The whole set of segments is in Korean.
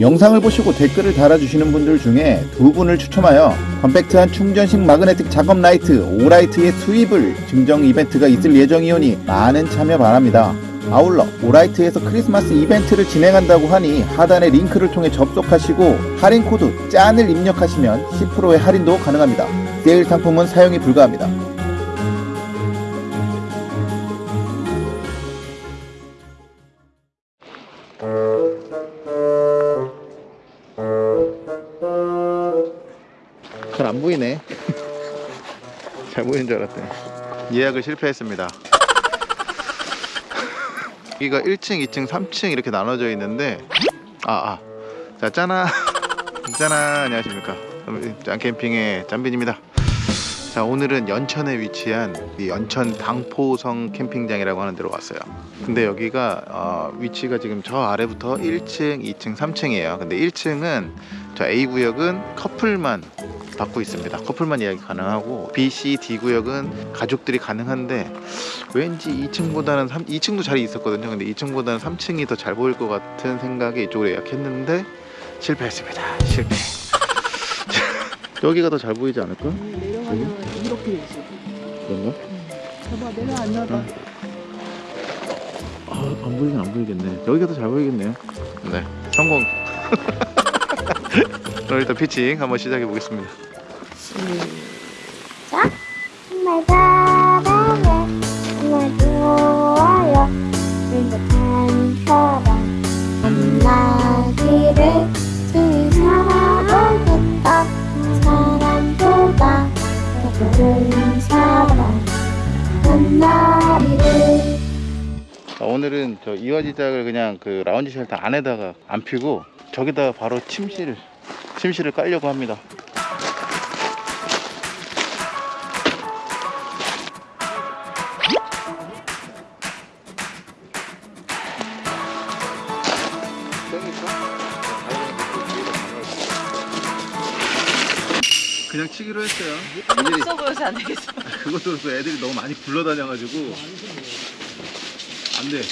영상을 보시고 댓글을 달아주시는 분들 중에 두 분을 추첨하여 컴팩트한 충전식 magnetic 작업 라이트 오라이트의 Swivel을 증정 이벤트가 있을 예정이오니 많은 참여 바랍니다. 아울러 오라이트에서 크리스마스 이벤트를 진행한다고 하니 하단의 링크를 통해 접속하시고 할인 코드 짠을 입력하시면 10%의 할인도 가능합니다. 세일 상품은 사용이 불가합니다. 예약을 실패했습니다. 여기가 1층, 2층, 3층 이렇게 나눠져 있는데 아, 아. 자, 짜나. 짜나. 안녕하십니까. 짠 캠핑의 짠빈입니다. 자, 오늘은 연천에 위치한 이 연천 당포성 캠핑장이라고 하는 데로 왔어요. 근데 여기가 어, 위치가 지금 저 아래부터 1층, 2층, 3층이에요. 근데 1층은 저 A 구역은 커플만 받고 있습니다. 커플만 예약이 가능하고 B, C, D 구역은 가족들이 가능한데 왠지 2층보다는 3, 2층도 자리 있었거든요. 근데 2층보다는 3층이 더 잘 보일 것 같은 생각에 이쪽으로 예약했는데 실패했습니다. 실패. 여기가 더 잘 보이지 않을까? 내려가면 이렇게 돼 있어. 그런가? 봐봐 내려 앉아봐. 아, 안 보이긴 안 보이겠네. 여기가 더 잘 보이겠네요. 네, 성공. 그럼 일단 피칭 한번 시작해 보겠습니다. 시작. 정말 사랑해, 정말 좋아요. 행복한 사랑 만나기를 지금 살아보겠다. 사람보다 더 좋은 사람 만나기를. 자, 오늘은 저 이화지작을 그냥 그 라운지 쉘터 안에다가 안 피고 저기다가 바로 침실을 침실을 깔려고 합니다. 그냥 치기로 했어요. 애들이 없어 보여서 안 되겠어. 그것도 그렇고 애들이 너무 많이 굴러다녀가지고 안 돼.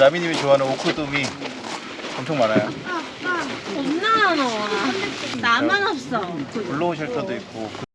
라미님이 좋아하는 오크돔이 엄청 많아요. 겁나 많아. 나만 없어. 블로우 shelter도 있고.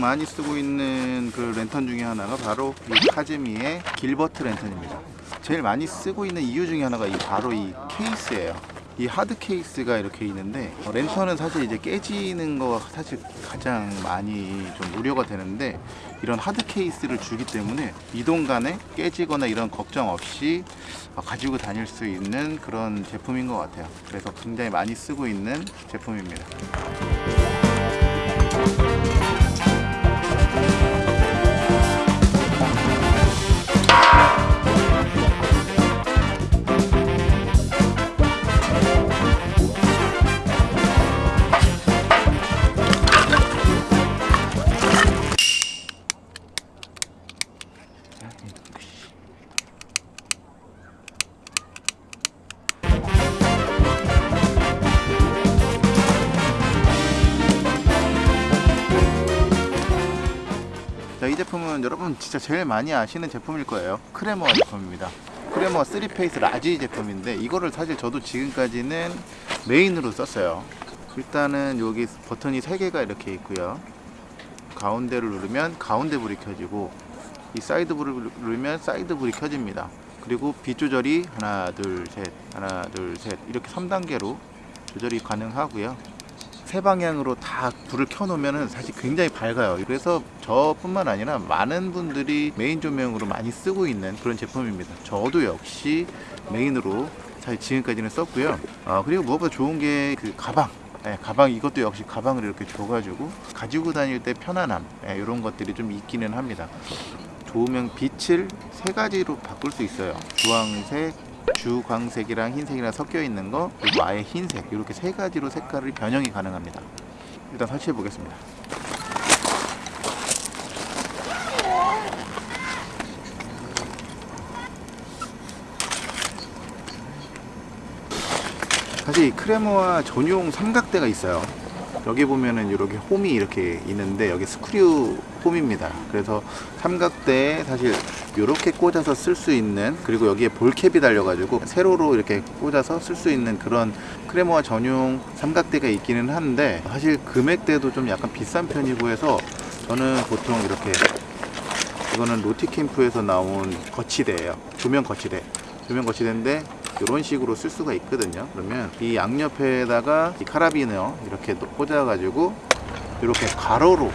많이 쓰고 있는 그 랜턴 중에 하나가 바로 이 카즈미의 길버트 랜턴입니다. 제일 많이 쓰고 있는 이유 중에 하나가 이 바로 이 케이스예요. 이 hard case가 이렇게 있는데 어, 랜턴은 사실 이제 깨지는 거가 사실 가장 많이 좀 우려가 되는데 이런 hard case를 주기 때문에 이동 간에 깨지거나 이런 걱정 없이 어, 가지고 다닐 수 있는 그런 제품인 것 같아요. 그래서 굉장히 많이 쓰고 있는 제품입니다. 자, 이 제품은 여러분 진짜 제일 많이 아시는 제품일 거예요. 크레모아 제품입니다. 크레모아 3face large 제품인데 이거를 사실 저도 지금까지는 메인으로 썼어요. 일단은 여기 버튼이 3개가 이렇게 있고요. 가운데를 누르면 가운데 불이 켜지고 이 사이드 불을 누르면 사이드 불이 켜집니다. 그리고 빛 조절이 하나 둘 셋 하나 둘 셋 이렇게 3단계로 조절이 가능하고요. 세 방향으로 다 불을 켜놓으면 사실 굉장히 밝아요. 그래서 저뿐만 아니라 많은 분들이 메인 조명으로 많이 쓰고 있는 그런 제품입니다. 저도 역시 메인으로 사실 지금까지는 썼고요. 어, 그리고 무엇보다 좋은 게 그 가방. 예, 가방 이것도 역시 가방을 이렇게 줘가지고 가지고 다닐 때 편안함 예, 이런 것들이 좀 있기는 합니다. 조명 빛을 세 가지로 바꿀 수 있어요. 주황색, 주광색이랑 흰색이랑 섞여 있는 거 그리고 아예 흰색 이렇게 세 가지로 색깔을 변형이 가능합니다. 일단 설치해 보겠습니다. 사실 이 크레모와 전용 삼각대가 있어요. 여기 보면은 이렇게 홈이 이렇게 있는데 여기 스크류 홈입니다. 그래서 삼각대에 사실 이렇게 꽂아서 쓸 수 있는 그리고 여기에 볼캡이 달려 가지고 세로로 이렇게 꽂아서 쓸 수 있는 그런 크레모와 전용 삼각대가 있기는 한데 사실 금액대도 좀 약간 비싼 편이고 해서 저는 보통 이렇게 이거는 로티캠프에서 나온 거치대예요. 조명 거치대. 조명 거치대인데 이런 식으로 쓸 수가 있거든요. 그러면 이 양옆에다가 이 카라비너 이렇게 또 꽂아 가지고 이렇게 가로로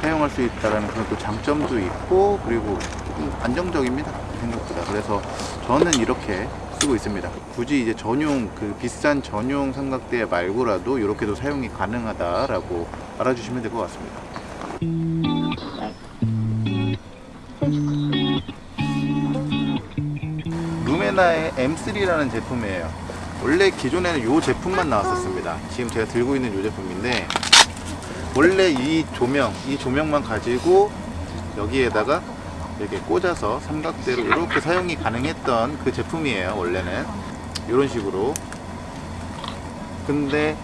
사용할 수 있다는 그런 또 장점도 있고 그리고 좀 안정적입니다. 생각보다. 그래서 저는 이렇게 쓰고 있습니다. 굳이 이제 전용 그 비싼 전용 삼각대 말고라도 이렇게도 사용이 가능하다라고 알아주시면 될 것 같습니다. 루메나의 M3라는 제품이에요. 원래 기존에는 이 제품만 나왔었습니다. 지금 제가 들고 있는 이 제품인데 원래 이 조명, 이 조명만 가지고 여기에다가 이렇게 꽂아서 삼각대로 이렇게 사용이 가능했던 그 제품이에요. 원래는 이런 식으로. 근데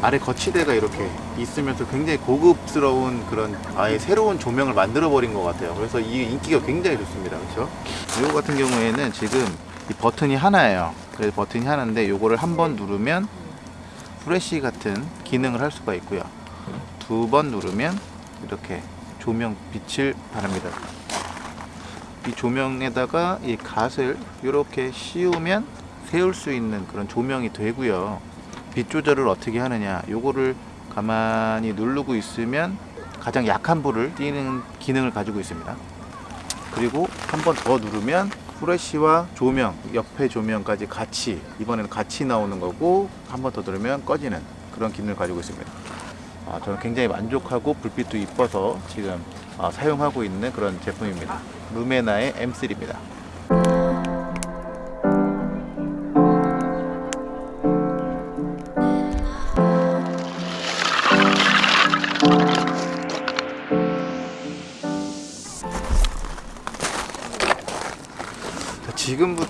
아래 거치대가 이렇게 있으면서 굉장히 고급스러운 그런 아예 새로운 조명을 만들어 버린 것 같아요. 그래서 이 인기가 굉장히 좋습니다. 그렇죠? 이거 같은 경우에는 지금 이 버튼이 하나예요. 그래서 버튼이 하나인데 요거를 한 번 누르면 프레시 같은 기능을 할 수가 있고요. 두 번 누르면 이렇게 조명 빛을 바랍니다. 이 조명에다가 이 갓을 이렇게 씌우면 세울 수 있는 그런 조명이 되고요. 빛 조절을 어떻게 하느냐 요거를 가만히 누르고 있으면 가장 약한 불을 띄는 기능을 가지고 있습니다 그리고 한 번 더 누르면 후레쉬와 조명 옆에 조명까지 같이 이번에는 같이 나오는 거고 한 번 더 누르면 꺼지는 그런 기능을 가지고 있습니다. 아, 저는 굉장히 만족하고 불빛도 이뻐서 지금 아, 사용하고 있는 그런 제품입니다. 루메나의 M3입니다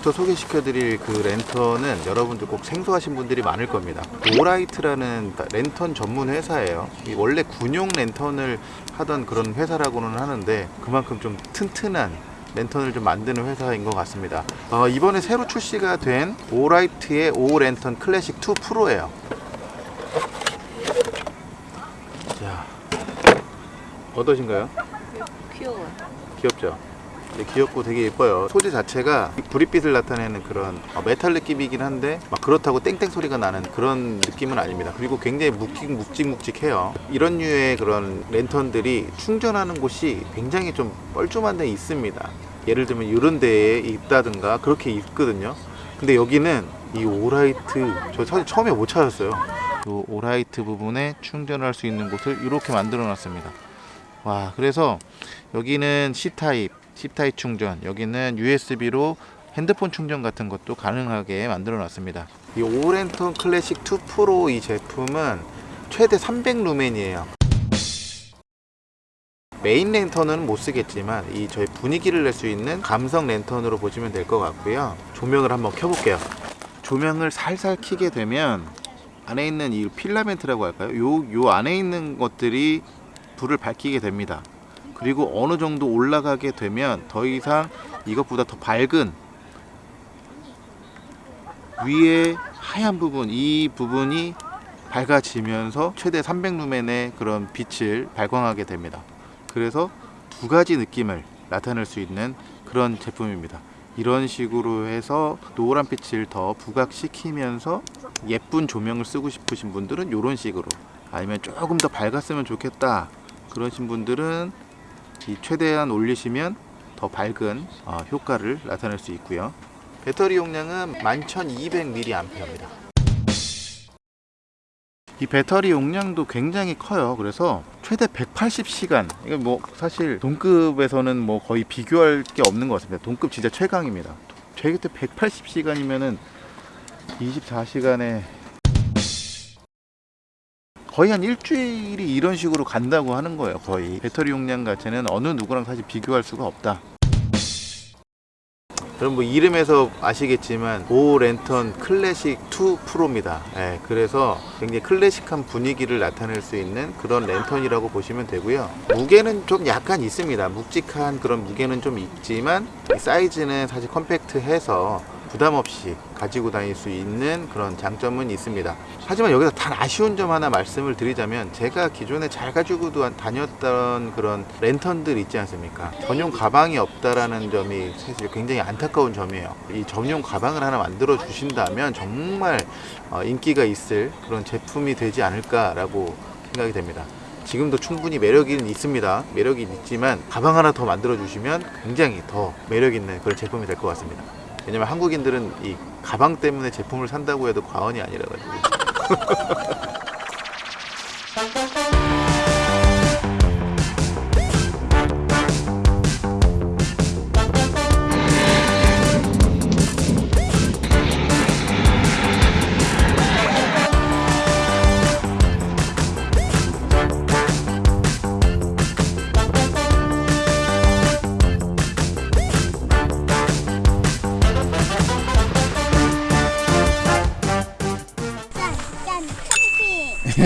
지금부터 소개시켜드릴 그 랜턴은 여러분들 꼭 생소하신 분들이 많을 겁니다. 오라이트라는 랜턴 전문 회사예요. 이 원래 군용 랜턴을 하던 그런 회사라고는 하는데 그만큼 좀 튼튼한 랜턴을 좀 만드는 회사인 것 같습니다. 어, 이번에 새로 출시가 된 오라이트의 오랜턴 클래식 2 프로예요. 자, 어떠신가요? 귀여워. 귀엽죠? 네, 귀엽고 되게 예뻐요. 소재 자체가 불빛을 나타내는 그런 어, 메탈 느낌이긴 한데 막 그렇다고 땡땡 소리가 나는 그런 느낌은 아닙니다. 그리고 굉장히 묵직 묵직묵직해요. 이런 류의 그런 랜턴들이 충전하는 곳이 굉장히 좀 뻘쭘한 데 있습니다. 예를 들면 이런 데에 있다든가 그렇게 있거든요. 근데 여기는 이 오라이트 저 사실 처음에 못 찾았어요. 이 오라이트 부분에 충전할 수 있는 곳을 이렇게 만들어 놨습니다. 와 그래서 여기는 C타입 C타입 충전 여기는 USB로 핸드폰 충전 같은 것도 가능하게 만들어 놨습니다. 이 오랜턴 클래식 2 프로 이 제품은 최대 300루멘이에요. 메인 랜턴은 못 쓰겠지만 이 저희 분위기를 낼 수 있는 감성 랜턴으로 보시면 될 것 같고요. 조명을 한번 켜볼게요. 조명을 살살 켜게 되면 안에 있는 이 필라멘트라고 할까요? 요, 요 안에 있는 것들이 불을 밝히게 됩니다. 그리고 어느 정도 올라가게 되면 더 이상 이것보다 더 밝은 위에 하얀 부분 이 부분이 밝아지면서 최대 300루멘의 그런 빛을 발광하게 됩니다. 그래서 두 가지 느낌을 나타낼 수 있는 그런 제품입니다. 이런 식으로 해서 노란 빛을 더 부각시키면서 예쁜 조명을 쓰고 싶으신 분들은 이런 식으로 아니면 조금 더 밝았으면 좋겠다 그러신 분들은 이 최대한 올리시면 더 밝은 어, 효과를 나타낼 수 있고요 배터리 용량은 11,200mAh입니다. 이 배터리 용량도 굉장히 커요. 그래서 최대 180시간. 이거 뭐 사실 동급에서는 뭐 거의 비교할 게 없는 것 같습니다. 동급 진짜 최강입니다. 최대 180시간이면은 24시간에 거의 한 일주일이 이런 식으로 간다고 하는 거예요. 거의 배터리 용량 자체는 어느 누구랑 사실 비교할 수가 없다. 여러분 뭐 이름에서 아시겠지만 오 랜턴 클래식 2 프로입니다. 예, 그래서 굉장히 클래식한 분위기를 나타낼 수 있는 그런 랜턴이라고 보시면 되고요. 무게는 좀 약간 있습니다. 묵직한 그런 무게는 좀 있지만 이 사이즈는 사실 컴팩트해서 부담 없이 가지고 다닐 수 있는 그런 장점은 있습니다. 하지만 여기서 단 아쉬운 점 하나 말씀을 드리자면 제가 기존에 잘 가지고 다녔던 그런 랜턴들 있지 않습니까? 전용 가방이 없다라는 점이 사실 굉장히 안타까운 점이에요. 이 전용 가방을 하나 만들어 주신다면 정말 어, 인기가 있을 그런 제품이 되지 않을까라고 생각이 됩니다. 지금도 충분히 매력이 있습니다. 매력이 있지만 가방 하나 더 만들어 주시면 굉장히 더 매력 있는 그런 제품이 될 것 같습니다. 왜냐면 한국인들은 이 가방 때문에 제품을 산다고 해도 과언이 아니라 가지고.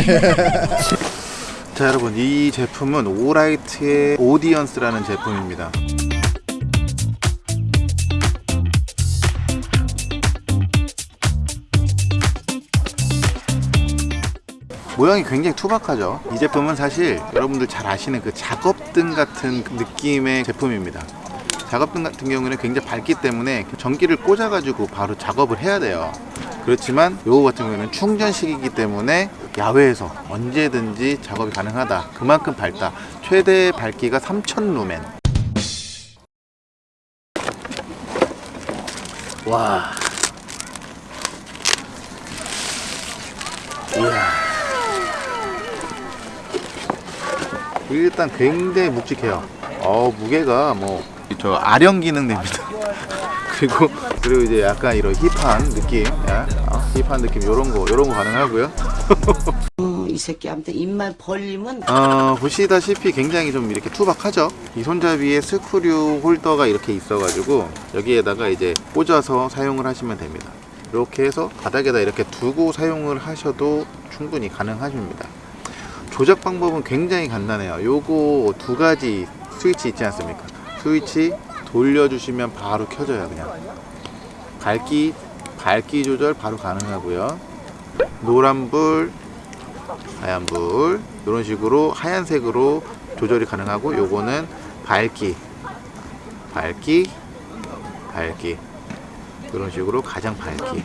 자 여러분 이 제품은 오라이트의 오디언스라는 제품입니다. 모양이 굉장히 투박하죠. 이 제품은 사실 여러분들 잘 아시는 그 작업등 같은 그 느낌의 제품입니다. 작업등 같은 경우는 굉장히 밝기 때문에 전기를 꽂아 가지고 바로 작업을 해야 돼요. 그렇지만 요거 같은 경우는 충전식이기 때문에 야외에서 언제든지 작업이 가능하다. 그만큼 밝다. 최대 밝기가 3000 루멘. 와. 이야. 일단 굉장히 묵직해요. 어 무게가 뭐 저 아령 기능 됩니다. 그리고 그리고 이제 약간 이런 힙한 느낌, 야, 어, 힙한 느낌 요런 거 요런 거 가능하고요. 어, 이 새끼한테 입만 벌리면 어, 보시다시피 굉장히 좀 이렇게 투박하죠. 이 손잡이에 스크류 홀더가 이렇게 있어가지고 여기에다가 이제 꽂아서 사용을 하시면 됩니다. 이렇게 해서 바닥에다 이렇게 두고 사용을 하셔도 충분히 가능하십니다. 조작 방법은 굉장히 간단해요. 요거 두 가지 스위치 있지 않습니까? 스위치 돌려주시면 바로 켜져요. 그냥 밝기 밝기 조절 바로 가능하고요. 노란불, 하얀불 이런 식으로 하얀색으로 조절이 가능하고 요거는 밝기, 밝기, 밝기 이런 식으로 가장 밝기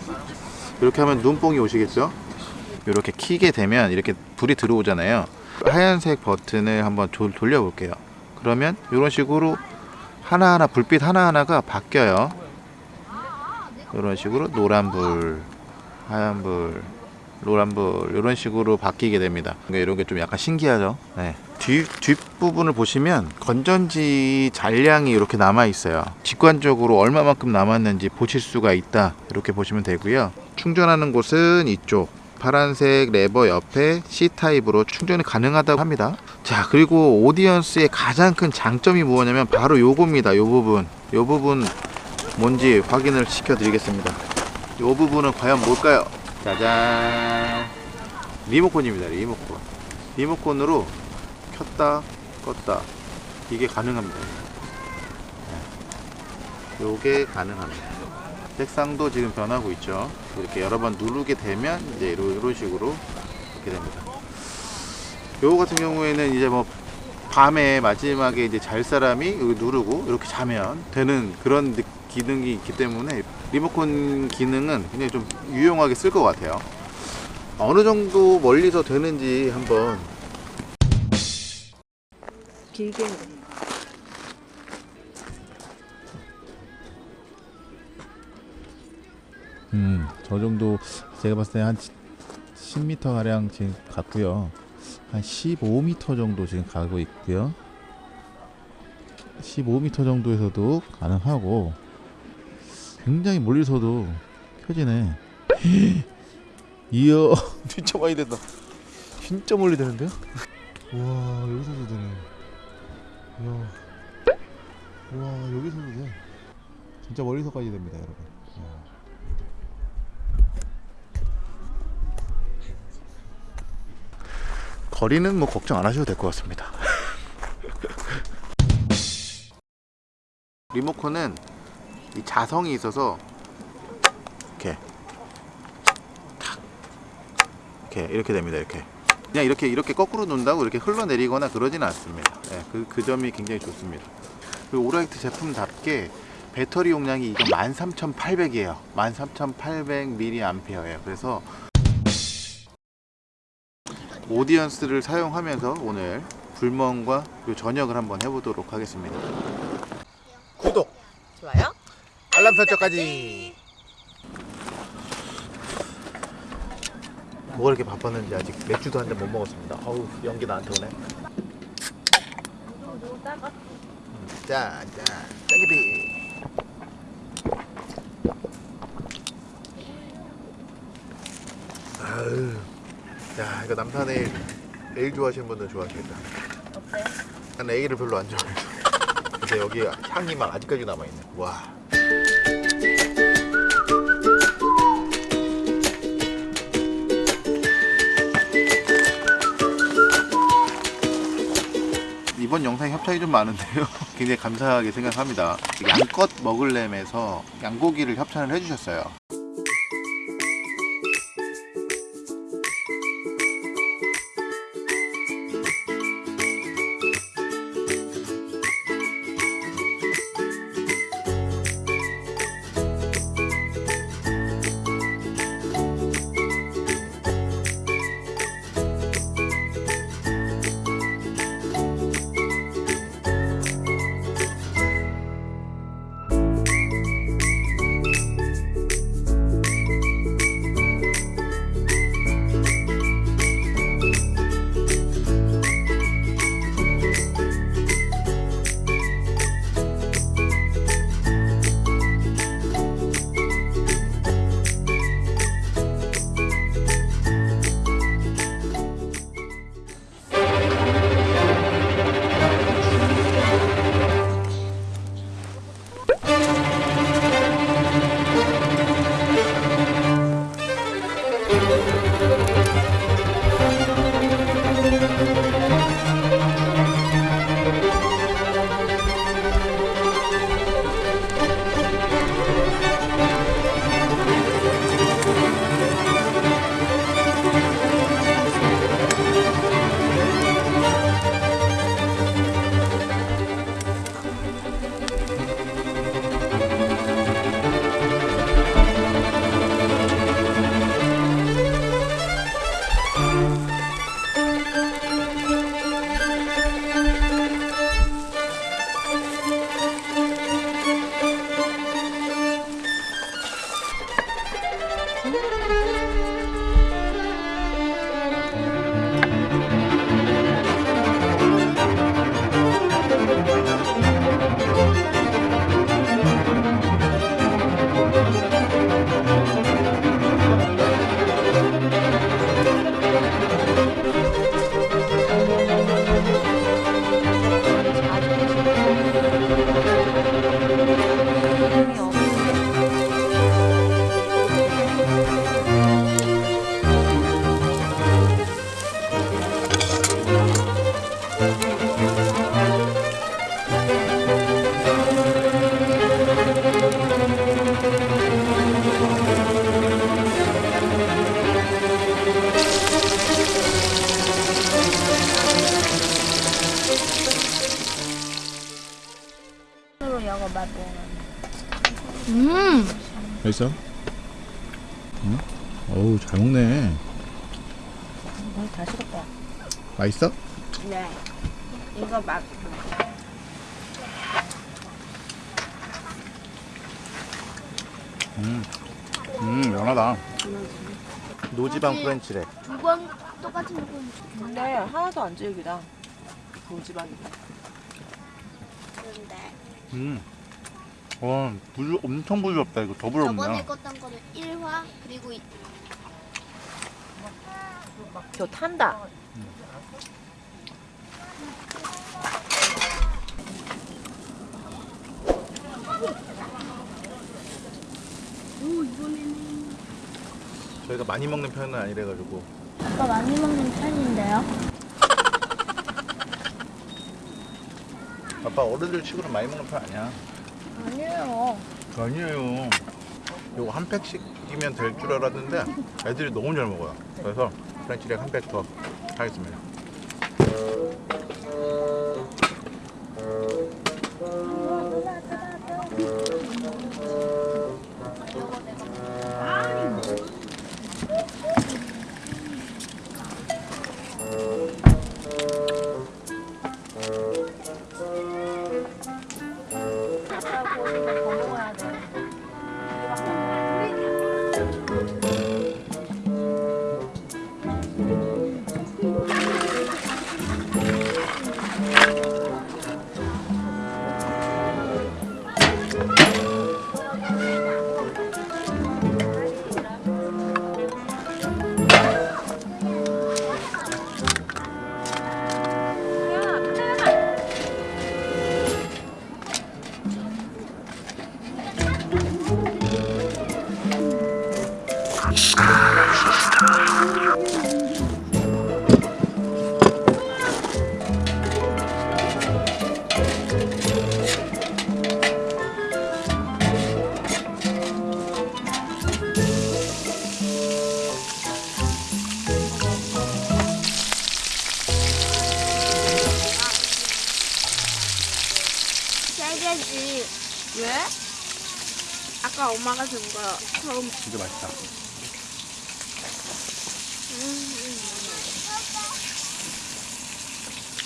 이렇게 하면 눈뽕이 오시겠죠? 이렇게 키게 되면 이렇게 불이 들어오잖아요. 하얀색 버튼을 한번 조- 돌려 볼게요. 그러면 이런 식으로 하나하나 불빛 하나하나가 바뀌어요. 이런 식으로 노란불, 하얀불, 노란불 이런 식으로 바뀌게 됩니다. 그러니까 이런 게 좀 약간 신기하죠. 네. 뒤 뒷부분을 보시면 건전지 잔량이 이렇게 남아 있어요. 직관적으로 얼마만큼 남았는지 보실 수가 있다. 이렇게 보시면 되고요. 충전하는 곳은 이쪽. 파란색 레버 옆에 C 타입으로 충전이 가능하다고 합니다. 자, 그리고 오디언스의 가장 큰 장점이 뭐냐면 바로 요겁니다. 요 부분. 요 부분 뭔지 확인을 시켜 드리겠습니다. 요 부분은 과연 뭘까요? 짜잔. 리모컨입니다. 리모컨. 리모컨으로 켰다 껐다 이게 가능합니다. 네. 요게 가능합니다. 색상도 지금 변하고 있죠. 이렇게 여러 번 누르게 되면 이제 이런, 식으로 이렇게 됩니다. 요거 같은 경우에는 이제 뭐 밤에 마지막에 이제 잘 사람이 누르고 이렇게 자면 되는 그런 느- 기능이 있기 때문에 리모컨 기능은 굉장히 좀 유용하게 쓸 것 같아요. 어느 정도 멀리서 되는지 한번 길게 음, 저 정도 제가 봤을 때 한 10m 가량 지금 갔고요. 한 15m 정도 지금 가고 있고요. 15m 정도에서도 가능하고 굉장히 멀리서도 켜지네. 이야, 진짜 많이 된다. 진짜 멀리 되는데요? 와, 여기서도 되네. 이야. 와, 여기서도 돼. 진짜 멀리서까지 됩니다, 여러분. 이야. 거리는 뭐 걱정 안 하셔도 될 것 같습니다. 리모컨은 이 자성이 있어서 이렇게 탁 이렇게 이렇게 됩니다. 이렇게 그냥 이렇게 이렇게 거꾸로 놓는다고 이렇게 흘러내리거나 그러지는 않습니다. 예, 그, 그 점이 굉장히 좋습니다. 그리고 오라이트 제품답게 배터리 용량이 이거 13,800이에요. 13,800mAh예요. 그래서 오디언스를 사용하면서 오늘 불멍과 저녁을 한번 해보도록 하겠습니다. 구독, 좋아요? 알람 설정까지. 뭐가 이렇게 바빴는지 아직 맥주도 한 잔 못 먹었습니다. 어우 연기 나한테 오네. 음, 자, 자, 땡기비. 야 이거 남산 에일 에일 좋아하시는 분들 좋아하시겠다. 어때? 난 에일을 별로 안 좋아해서. 근데 여기 향이 막 아직까지 남아 있네. 와. 이번 영상 협찬이 좀 많은데요. 굉장히 감사하게 생각합니다. 양껏 먹을렘에서 양고기를 협찬을 해주셨어요. 음, 맛있어? 응? 어우 잘 먹네. 다 식었다. 맛있어? 네. 이거 맛. 음. 음 연하다 노지방 프렌치래 두번 똑같은 거. 근데 하나도 안 질기다. 고집안. 그런데 음. 와 부드, 엄청 부드럽다 이거 더 저번에 부드럽네 껐던 거는 1화 그리고 이- 저 탄다. 저희가 많이 먹는 편은 아니래가지고 아빠 많이 먹는 편인데요. 아빠 어른들 치고는 많이 먹는 편 아니야 아니에요. 아니에요. 요거 한 팩씩이면 될 줄 알았는데 애들이 너무 잘 먹어요. 그래서 French rack 한 팩 더 하겠습니다 준거 처음. 진짜 맛있다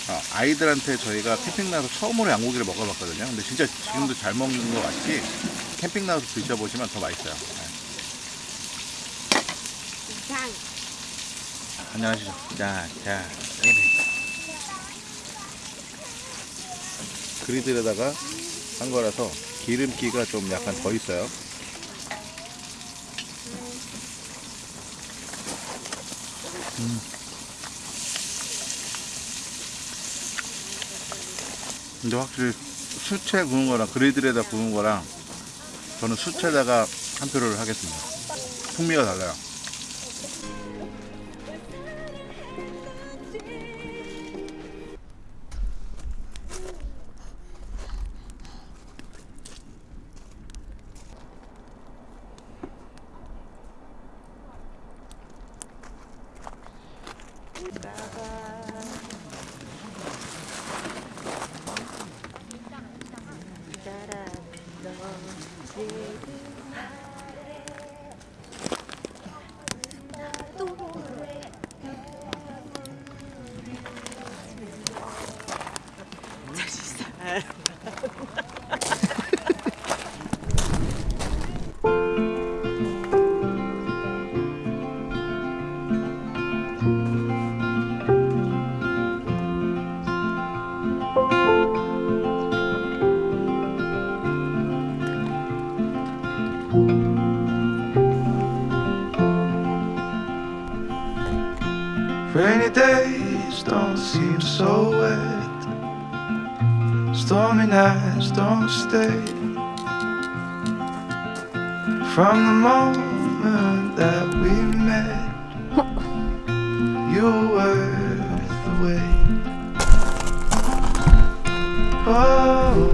아, 아이들한테 저희가 캠핑 나서 처음으로 양고기를 먹어봤거든요 근데 진짜 지금도 잘 먹는 것 같이 캠핑 나서 드셔보시면 더 맛있어요 네. 이상. 안녕하시죠 자, 자, 그리들에다가 한 거라서 기름기가 좀 약간 더 있어요 음. 근데 확실히 수채 구운 거랑 그리들에다 구운 거랑 저는 수채에다가 한 표를 하겠습니다 풍미가 달라요 don't seem so wet. Stormy nights don't stay. From the moment that we met, you were worth the wait. Oh,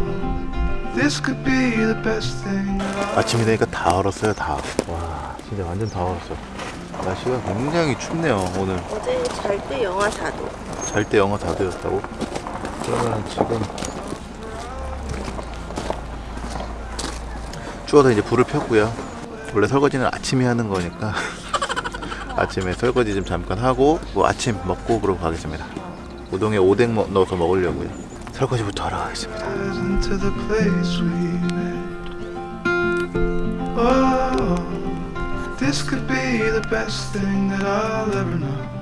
this could be the best thing. 아침이 되니까 다 얼었어요 다. 와 진짜 완전 다 얼었어. 날씨가 굉장히 춥네요 오늘. 어제 잘 때 영하 4도. 잘 때 영하 4도였다고? 그러면 지금 추워서 이제 불을 폈고요. 원래 설거지는 아침에 하는 거니까 아침에 설거지 좀 잠깐 하고 뭐 아침 먹고 그러고 가겠습니다. 우동에 오뎅 먹- 넣어서 먹으려고요. 설거지부터 하러 가겠습니다. Oh, this could be the best thing that I'll ever know.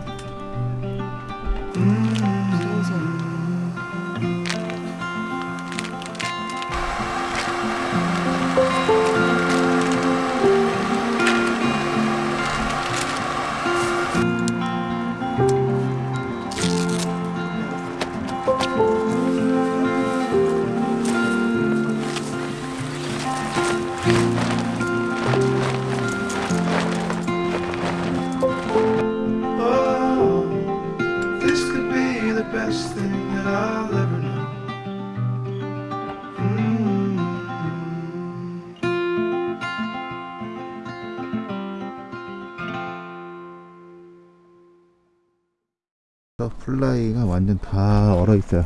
플라이가 완전 다 얼어 있어요.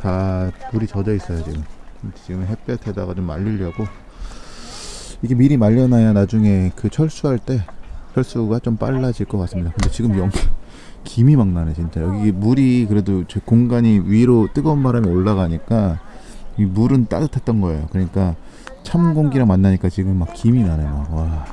다 물이 젖어 있어요 지금. 지금 햇볕에다가 좀 말리려고. 이게 미리 말려놔야 나중에 그 철수할 때 철수가 좀 빨라질 것 같습니다. 근데 지금 영 김이 막 나네 진짜. 여기 물이 그래도 제 공간이 위로 뜨거운 바람이 올라가니까 이 물은 따뜻했던 거예요. 그러니까 찬 공기랑 만나니까 지금 막 김이 나네 막. 와.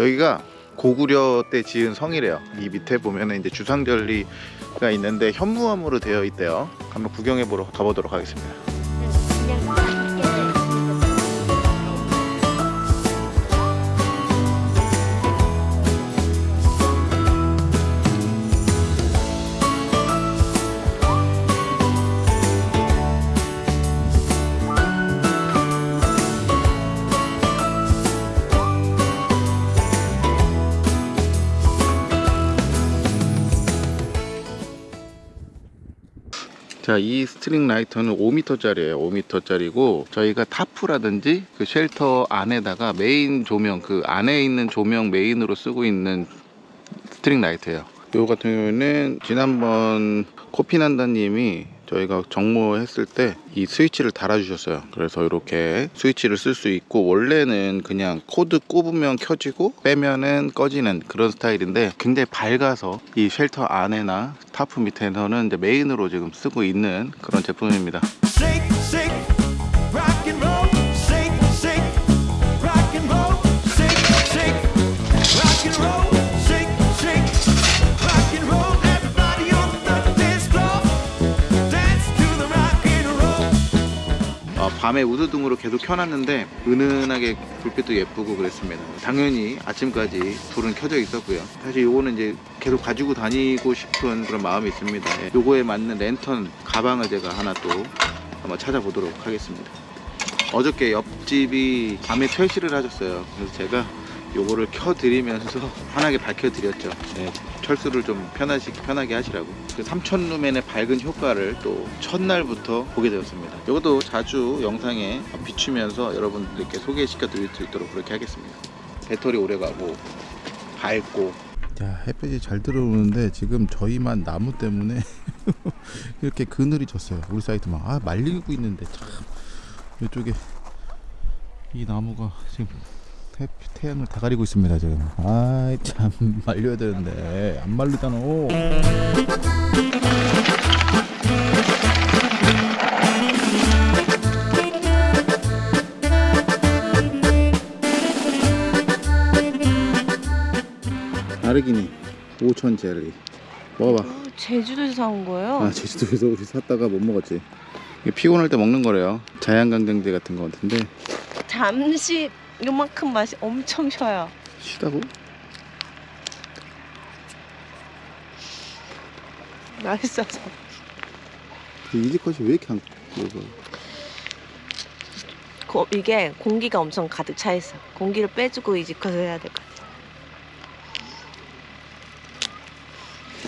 여기가 고구려 때 지은 성이래요. 이 밑에 보면은 이제 주상절리가 있는데 현무암으로 되어 있대요. 한번 구경해 보러 가보도록 하겠습니다. 자, 이 string light는 5m짜리예요. 5m짜리고 저희가 tarp라든지 그 shelter 안에다가 메인 조명 그 안에 있는 조명 메인으로 쓰고 있는 string light예요. 요 같은 경우에는 지난번 코피난다님이 저희가 정모했을 때 이 스위치를 달아주셨어요. 그래서 이렇게 스위치를 쓸 수 있고 원래는 그냥 코드 꼽으면 켜지고 빼면은 꺼지는 그런 스타일인데 굉장히 밝아서 이 shelter 안에나 타프 밑에서는 메인으로 지금 쓰고 있는 그런 제품입니다. 밤에 우드등으로 계속 켜놨는데 은은하게 불빛도 예쁘고 그랬습니다. 당연히 아침까지 불은 켜져 있었고요. 사실 요거는 이제 계속 가지고 다니고 싶은 그런 마음이 있습니다. 예, 요거에 맞는 랜턴 가방을 제가 하나 또 한번 찾아보도록 하겠습니다. 어저께 옆집이 밤에 철시를 하셨어요. 그래서 제가 요거를 켜드리면서 환하게 밝혀드렸죠. 예, 철수를 좀 편하시, 편하게 하시라고. 그 3000루멘의 밝은 효과를 또 첫날부터 보게 되었습니다. 이것도 자주 영상에 비추면서 여러분들께 소개시켜 드릴 수 있도록 그렇게 하겠습니다. 배터리 오래 가고 밝고 야 햇볕이 잘 들어오는데 지금 저희만 나무 때문에 이렇게 그늘이 졌어요 우리 사이트만 아 말리고 있는데 참 이쪽에 이 나무가 지금 태, 태양을 다 가리고 있습니다 지금 아이 참 말려야 되는데. 안 말리잖아 아르기니 5천 젤리. 먹어봐. 어, 제주도에서 사온 거예요? 아 제주도에서 우리 샀다가 못 먹었지. 피곤할 때 먹는 거래요. 자양강장제 같은 거 같은데. 잠시 요만큼 맛이 엄청 쉬어요. 쉬다고? 맛있어서. 이지컷이 왜 이렇게 안 먹어 고, 이게 공기가 엄청 가득 차 있어. 공기를 빼주고 이지컷을 해야 될 것 같아.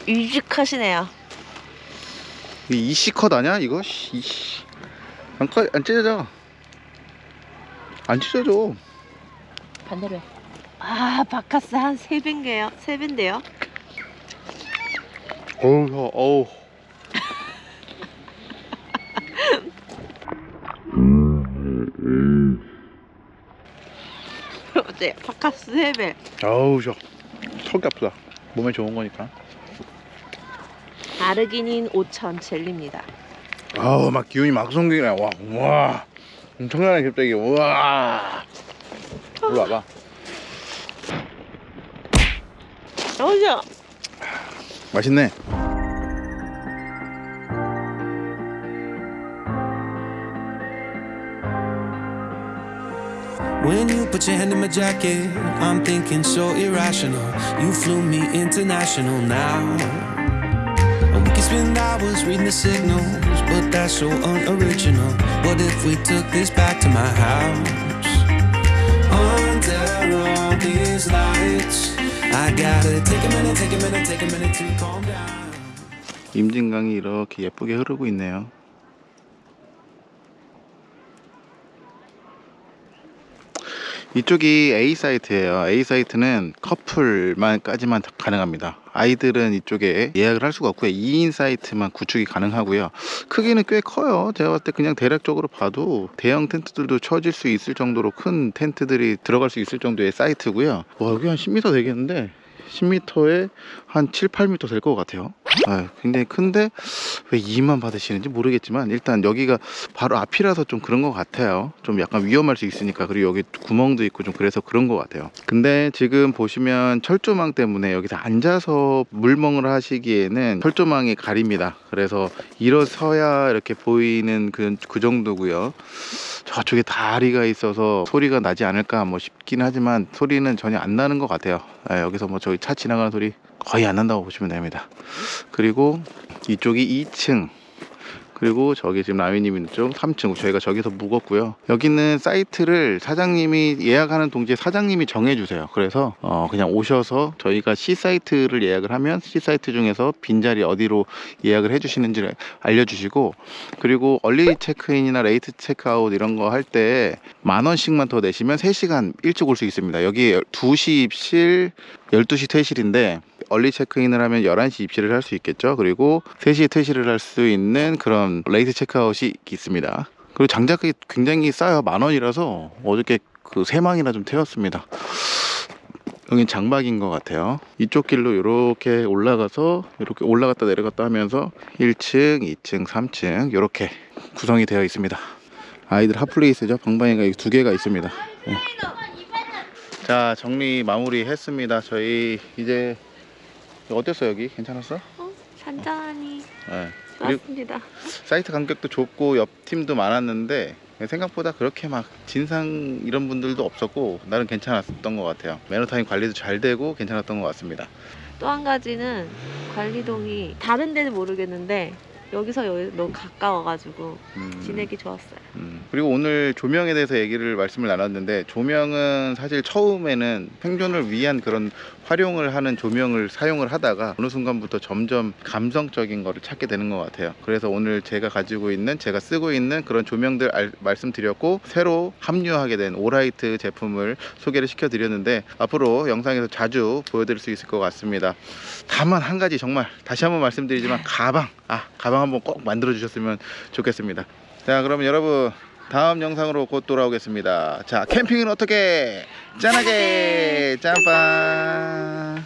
이지컷이네요. 이씨컷 아니야 이거? 씨, 이씨 안, 꺼- 안 찢어져 안 찢어져 반대로 해. 아, 바카스 한 3배인데요? 3배인데요? 어우 혀, 어우 어때? 바카스 3배. 어우 저 턱이 아프다 몸에 좋은 거니까 아르기닌 5천 젤리입니다. 아우 막 기운이 막 생기네 와, 와 엄청나네 갑자기 우와 일로 와봐 어우야. 맛있네 When you put your hand in my jacket, I'm thinking so irrational. You flew me international now. And we can spend hours reading the signals, but that's so unoriginal. What if we took this back to my house? These lights, I gotta take a minute, take a minute, take a minute to calm down. 임진강이 이렇게 예쁘게 흐르고 있네요 이쪽이 A 사이트예요. A 사이트는 커플만까지만 가능합니다. 아이들은 이쪽에 예약을 할 수가 없고요. 2인 사이트만 구축이 가능하고요. 크기는 꽤 커요. 제가 봤을 때 그냥 대략적으로 봐도 대형 텐트들도 쳐질 수 있을 정도로 큰 텐트들이 들어갈 수 있을 정도의 사이트고요. 와 여기 한 10m 되겠는데 10m에 한 7, 8m 될 것 같아요. 아, 굉장히 큰데 왜 2만 받으시는지 모르겠지만 일단 여기가 바로 앞이라서 좀 그런 것 같아요. 좀 약간 위험할 수 있으니까 그리고 여기 구멍도 있고 좀 그래서 그런 것 같아요. 근데 지금 보시면 철조망 때문에 여기서 앉아서 물멍을 하시기에는 철조망이 가립니다. 그래서 일어서야 이렇게 보이는 그, 그 정도고요. 저쪽에 다리가 있어서 소리가 나지 않을까 뭐 싶긴 하지만 소리는 전혀 안 나는 것 같아요. 아, 여기서 뭐 저기 차 지나가는 소리 거의 안 난다고 보시면 됩니다. 그리고 이쪽이 2층 그리고 저기 지금 라미님 있는 쪽 3층 저희가 저기서 묵었고요. 여기는 사이트를 사장님이 예약하는 동시에 사장님이 정해주세요. 그래서 어 그냥 오셔서 저희가 C 사이트를 예약을 하면 C 사이트 중에서 빈자리 어디로 예약을 해주시는지를 알려주시고 그리고 early 체크인이나 late 체크아웃 이런 거 할 때 만 원씩만 더 내시면 3시간 일찍 올 수 있습니다. 여기 2시 입실 12시 퇴실인데 early 체크인을 하면 11시 입실을 할 수 있겠죠. 그리고 3시에 퇴실을 할 수 있는 그런 late 체크아웃이 있습니다. 그리고 장작이 굉장히 싸요. 만 원이라서 어저께 그 세 망이나 좀 태웠습니다. 여긴 장막인 것 같아요. 이쪽 길로 이렇게 올라가서 이렇게 올라갔다 내려갔다 하면서 1층, 2층, 3층 이렇게 구성이 되어 있습니다. 아이들 핫플레이스죠. 방방이가 두 개가 있습니다. 네. 자 정리 마무리 했습니다. 저희 이제 어땠어 여기? 괜찮았어? 어, 잔잔하니 네. 좋았습니다. 사이트 간격도 좁고 옆 팀도 많았는데 생각보다 그렇게 막 진상 이런 분들도 없었고 나름 괜찮았던 것 같아요. 매너타임 관리도 잘 되고 괜찮았던 것 같습니다. 또 한 가지는 관리동이 다른 데는 모르겠는데 여기서 여기 너무 가까워가지고 음, 지내기 좋았어요. 음. 그리고 오늘 조명에 대해서 얘기를 말씀을 나눴는데 조명은 사실 처음에는 생존을 위한 그런 활용을 하는 조명을 사용을 하다가 어느 순간부터 점점 감성적인 거를 찾게 되는 것 같아요. 그래서 오늘 제가 가지고 있는 제가 쓰고 있는 그런 조명들 알- 말씀드렸고 새로 합류하게 된 오라이트 제품을 소개를 시켜드렸는데 앞으로 영상에서 자주 보여드릴 수 있을 것 같습니다. 다만 한 가지 정말 다시 한번 말씀드리지만 가방 아 가방 한번 꼭 만들어 주셨으면 좋겠습니다. 자 그러면 여러분 다음 영상으로 곧 돌아오겠습니다. 자 캠핑은 어떻게? 짠하게! 짬빵!